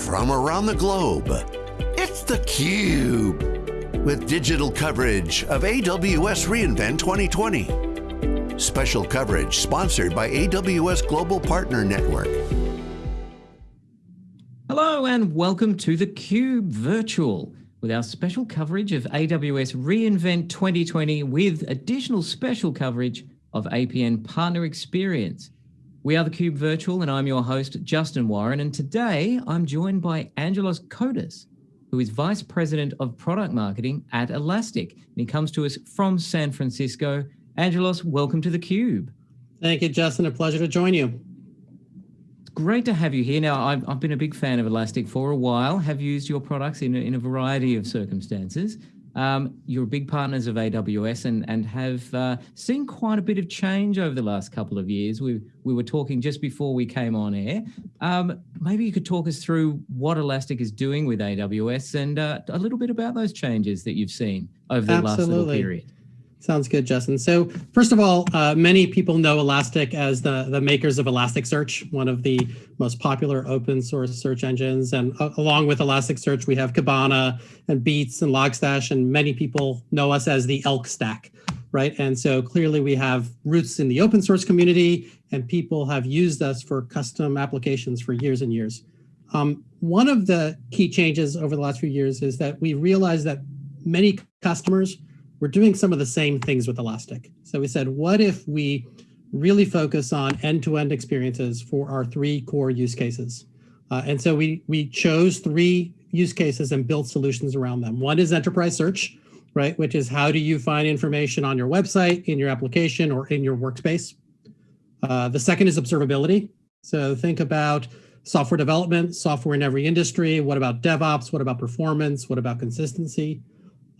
from around the globe. It's theCUBE, with digital coverage of AWS reInvent 2020. Special coverage sponsored by AWS Global Partner Network. Hello and welcome to theCUBE Virtual with our special coverage of AWS reInvent 2020 with additional special coverage of APN Partner Experience. We are theCUBE Virtual and I'm your host, Justin Warren. And today I'm joined by Angelos Kotas, who is Vice President of Product Marketing at Elastic. And he comes to us from San Francisco. Angelos, welcome to theCUBE. Thank you, Justin. A pleasure to join you. It's great to have you here. Now, I've, I've been a big fan of Elastic for a while, have used your products in a, in a variety of circumstances. Um, you're big partners of AWS and, and have uh, seen quite a bit of change over the last couple of years. We, we were talking just before we came on air. Um, maybe you could talk us through what Elastic is doing with AWS and uh, a little bit about those changes that you've seen over the Absolutely. last little period. Sounds good, Justin. So first of all, uh, many people know Elastic as the, the makers of Elasticsearch, one of the most popular open source search engines. And uh, along with Elasticsearch, we have Kibana and Beats and Logstash, and many people know us as the ELK stack, right? And so clearly we have roots in the open source community and people have used us for custom applications for years and years. Um, one of the key changes over the last few years is that we realized that many customers we're doing some of the same things with Elastic. So we said, what if we really focus on end-to-end -end experiences for our three core use cases? Uh, and so we, we chose three use cases and built solutions around them. One is enterprise search, right? Which is how do you find information on your website, in your application, or in your workspace? Uh, the second is observability. So think about software development, software in every industry. What about DevOps? What about performance? What about consistency?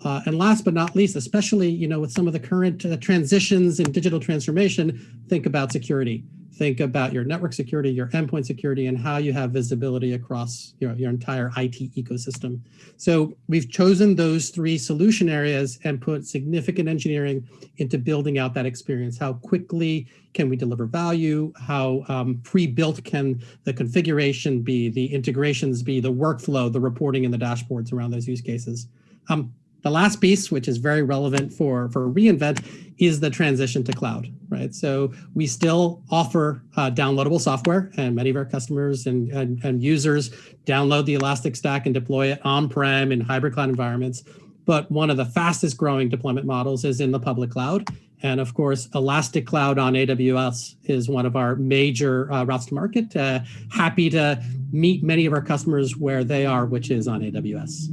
Uh, and last but not least, especially you know with some of the current uh, transitions in digital transformation, think about security. Think about your network security, your endpoint security, and how you have visibility across your, your entire IT ecosystem. So we've chosen those three solution areas and put significant engineering into building out that experience. How quickly can we deliver value? How um, pre-built can the configuration be, the integrations be, the workflow, the reporting and the dashboards around those use cases. Um, the last piece, which is very relevant for, for reInvent, is the transition to cloud, right? So we still offer uh, downloadable software and many of our customers and, and, and users download the Elastic Stack and deploy it on-prem in hybrid cloud environments. But one of the fastest growing deployment models is in the public cloud. And of course, Elastic Cloud on AWS is one of our major uh, routes to market. Uh, happy to meet many of our customers where they are, which is on AWS.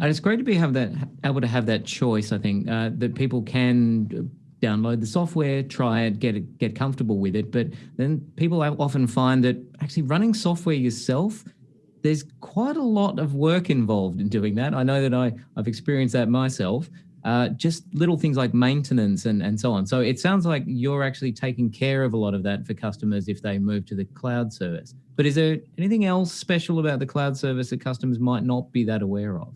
And it's great to be have that able to have that choice. I think uh, that people can download the software, try it, get it, get comfortable with it. But then people often find that actually running software yourself, there's quite a lot of work involved in doing that. I know that I, I've experienced that myself. Uh, just little things like maintenance and, and so on. So it sounds like you're actually taking care of a lot of that for customers if they move to the cloud service. But is there anything else special about the cloud service that customers might not be that aware of?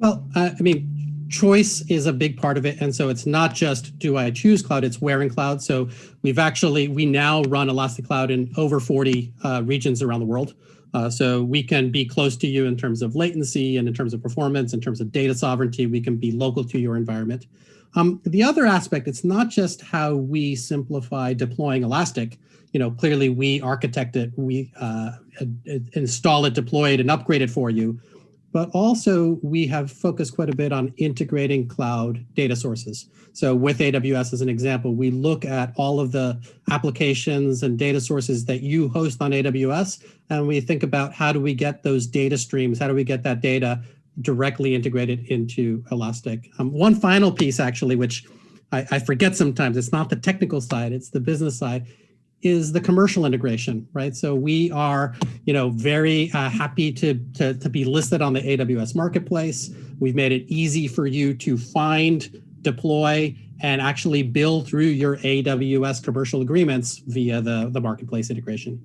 Well, uh, I mean, choice is a big part of it. And so it's not just do I choose cloud, it's where in cloud. So we've actually, we now run Elastic Cloud in over 40 uh, regions around the world. Uh, so we can be close to you in terms of latency and in terms of performance, in terms of data sovereignty, we can be local to your environment. Um, the other aspect, it's not just how we simplify deploying Elastic. You know, clearly we architect it, we uh, install it, deploy it, and upgrade it for you but also we have focused quite a bit on integrating cloud data sources. So with AWS as an example, we look at all of the applications and data sources that you host on AWS, and we think about how do we get those data streams, how do we get that data directly integrated into Elastic. Um, one final piece actually, which I, I forget sometimes, it's not the technical side, it's the business side, is the commercial integration, right? So we are, you know, very uh, happy to, to, to be listed on the AWS marketplace. We've made it easy for you to find, deploy, and actually build through your AWS commercial agreements via the, the marketplace integration.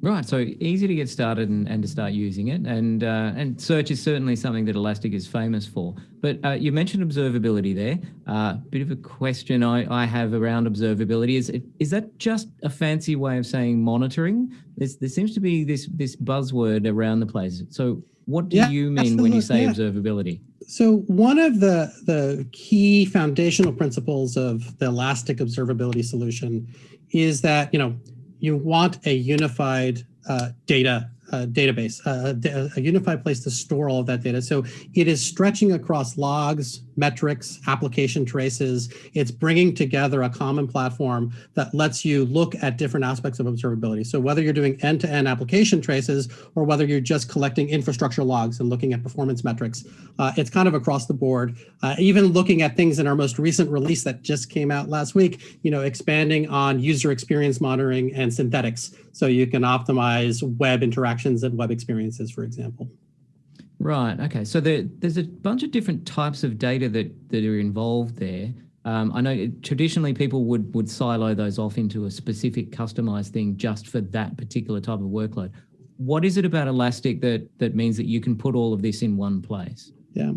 Right, so easy to get started and, and to start using it, and uh, and search is certainly something that Elastic is famous for. But uh, you mentioned observability there. A uh, bit of a question I, I have around observability is is that just a fancy way of saying monitoring? There's, there seems to be this this buzzword around the place. So what do yeah, you mean when you say yeah. observability? So one of the the key foundational principles of the Elastic observability solution is that you know you want a unified uh, data uh, database, uh, a unified place to store all of that data. So it is stretching across logs, metrics, application traces. It's bringing together a common platform that lets you look at different aspects of observability. So whether you're doing end-to-end -end application traces or whether you're just collecting infrastructure logs and looking at performance metrics, uh, it's kind of across the board. Uh, even looking at things in our most recent release that just came out last week, you know, expanding on user experience monitoring and synthetics. So you can optimize web interactions and web experiences, for example. Right. Okay. So there, there's a bunch of different types of data that, that are involved there. Um, I know traditionally people would, would silo those off into a specific customized thing just for that particular type of workload. What is it about Elastic that, that means that you can put all of this in one place? Yeah.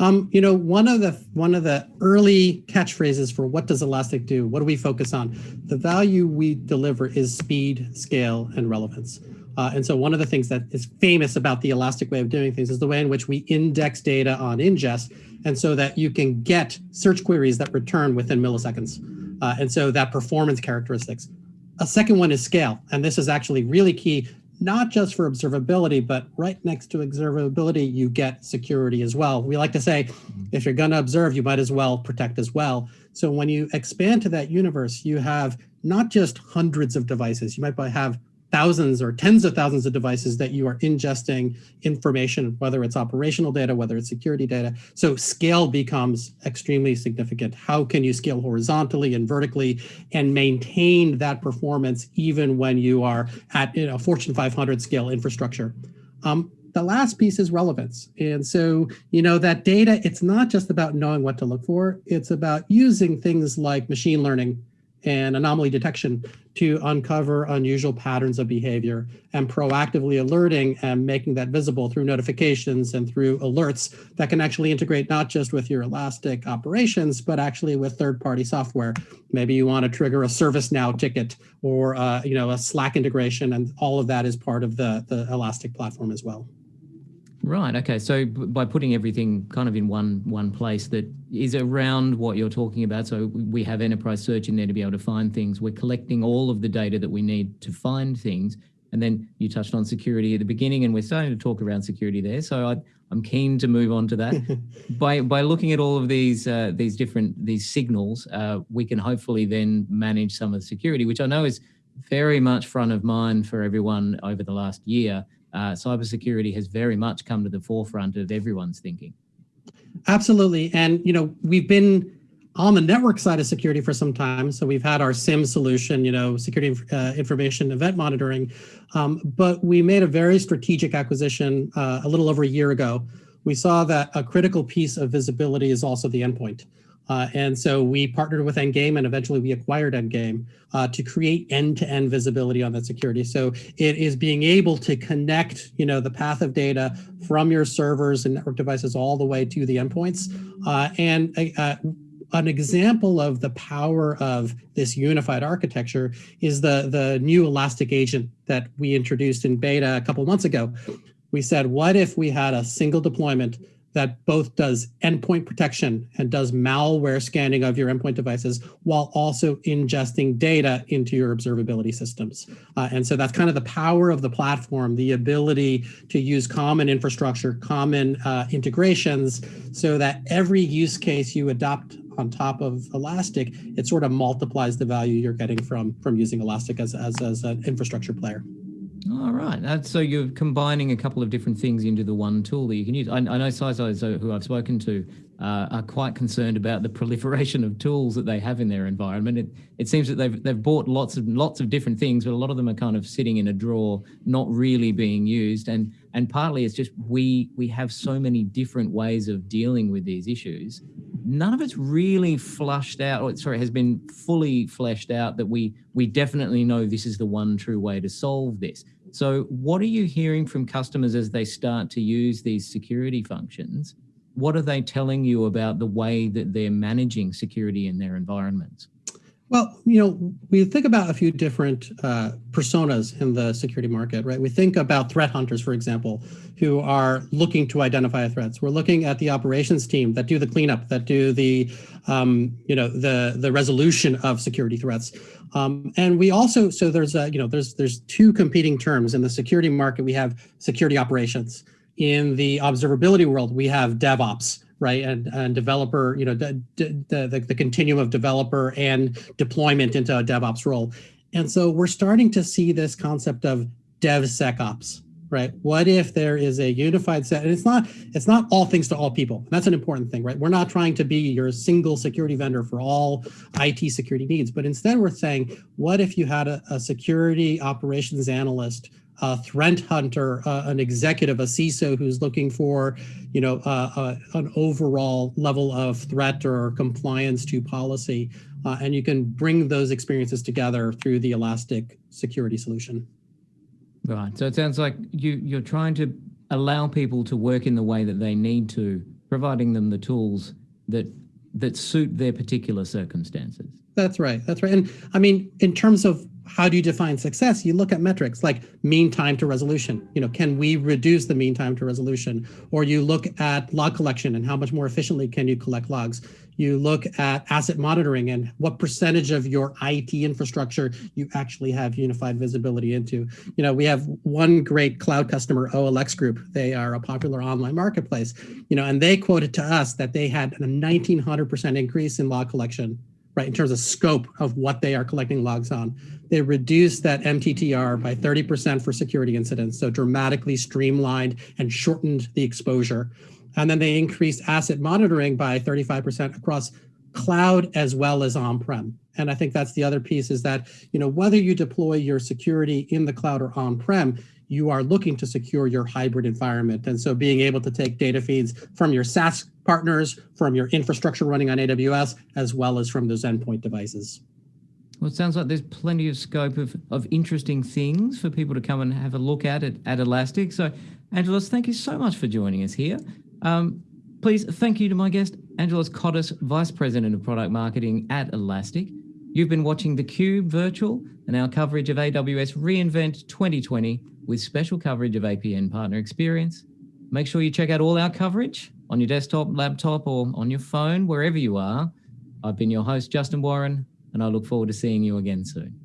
Um, you know, one of the one of the early catchphrases for what does Elastic do? What do we focus on? The value we deliver is speed, scale, and relevance. Uh, and so one of the things that is famous about the Elastic way of doing things is the way in which we index data on ingest, and so that you can get search queries that return within milliseconds. Uh, and so that performance characteristics. A second one is scale, and this is actually really key, not just for observability, but right next to observability, you get security as well. We like to say, if you're gonna observe, you might as well protect as well. So when you expand to that universe, you have not just hundreds of devices, you might have thousands or tens of thousands of devices that you are ingesting information, whether it's operational data, whether it's security data. So scale becomes extremely significant. How can you scale horizontally and vertically and maintain that performance even when you are at you know, Fortune 500 scale infrastructure? Um, the last piece is relevance. And so, you know, that data, it's not just about knowing what to look for, it's about using things like machine learning and anomaly detection to uncover unusual patterns of behavior and proactively alerting and making that visible through notifications and through alerts that can actually integrate not just with your Elastic operations, but actually with third-party software. Maybe you want to trigger a ServiceNow ticket or uh, you know a Slack integration, and all of that is part of the, the Elastic platform as well. Right. Okay. So by putting everything kind of in one one place that is around what you're talking about, so we have enterprise search in there to be able to find things. We're collecting all of the data that we need to find things, and then you touched on security at the beginning, and we're starting to talk around security there. So I, am keen to move on to that. by by looking at all of these uh, these different these signals, uh, we can hopefully then manage some of the security, which I know is very much front of mind for everyone over the last year uh, cybersecurity has very much come to the forefront of everyone's thinking. Absolutely. And, you know, we've been on the network side of security for some time. So we've had our SIEM solution, you know, security uh, information event monitoring. Um, but we made a very strategic acquisition uh, a little over a year ago. We saw that a critical piece of visibility is also the endpoint. Uh, and so we partnered with Endgame and eventually we acquired Endgame uh, to create end-to-end -end visibility on that security. So it is being able to connect, you know, the path of data from your servers and network devices all the way to the endpoints. Uh, and uh, an example of the power of this unified architecture is the, the new Elastic agent that we introduced in beta a couple months ago. We said, what if we had a single deployment that both does endpoint protection and does malware scanning of your endpoint devices while also ingesting data into your observability systems. Uh, and so that's kind of the power of the platform, the ability to use common infrastructure, common uh, integrations, so that every use case you adopt on top of Elastic, it sort of multiplies the value you're getting from, from using Elastic as, as, as an infrastructure player. All right. Uh, so you're combining a couple of different things into the one tool that you can use. I, I know CISOs who I've spoken to uh, are quite concerned about the proliferation of tools that they have in their environment. It, it seems that they've, they've bought lots of lots of different things, but a lot of them are kind of sitting in a drawer, not really being used. And, and partly it's just we, we have so many different ways of dealing with these issues none of it's really flushed out, or sorry, has been fully fleshed out that we we definitely know this is the one true way to solve this. So what are you hearing from customers as they start to use these security functions? What are they telling you about the way that they're managing security in their environments? Well, you know, we think about a few different uh, personas in the security market, right? We think about threat hunters, for example, who are looking to identify threats. We're looking at the operations team that do the cleanup, that do the, um, you know, the the resolution of security threats. Um, and we also, so there's a, you know, there's there's two competing terms in the security market. We have security operations. In the observability world, we have DevOps, right? And, and developer, you know, the, the, the continuum of developer and deployment into a DevOps role. And so we're starting to see this concept of DevSecOps, right? What if there is a unified set? And it's not it's not all things to all people. That's an important thing, right? We're not trying to be your single security vendor for all IT security needs, but instead we're saying, what if you had a, a security operations analyst a threat hunter, uh, an executive, a CISO who's looking for, you know, uh, uh, an overall level of threat or compliance to policy. Uh, and you can bring those experiences together through the Elastic security solution. Right. So it sounds like you, you're trying to allow people to work in the way that they need to, providing them the tools that that suit their particular circumstances. That's right. That's right. And I mean, in terms of how do you define success? You look at metrics like mean time to resolution. You know, can we reduce the mean time to resolution? Or you look at log collection and how much more efficiently can you collect logs? You look at asset monitoring and what percentage of your IT infrastructure you actually have unified visibility into. You know, we have one great cloud customer, OLX Group. They are a popular online marketplace, you know, and they quoted to us that they had a 1900% increase in log collection right, in terms of scope of what they are collecting logs on. They reduced that MTTR by 30% for security incidents, so dramatically streamlined and shortened the exposure. And then they increased asset monitoring by 35% across cloud as well as on-prem. And I think that's the other piece is that, you know, whether you deploy your security in the cloud or on-prem, you are looking to secure your hybrid environment. And so being able to take data feeds from your SaaS partners, from your infrastructure running on AWS, as well as from those endpoint devices. Well, it sounds like there's plenty of scope of, of interesting things for people to come and have a look at it at Elastic. So, Angelos, thank you so much for joining us here. Um, please thank you to my guest, Angelos Kotis, Vice President of Product Marketing at Elastic. You've been watching theCUBE Virtual and our coverage of AWS reInvent 2020 with special coverage of APN Partner Experience. Make sure you check out all our coverage on your desktop, laptop, or on your phone, wherever you are. I've been your host, Justin Warren, and I look forward to seeing you again soon.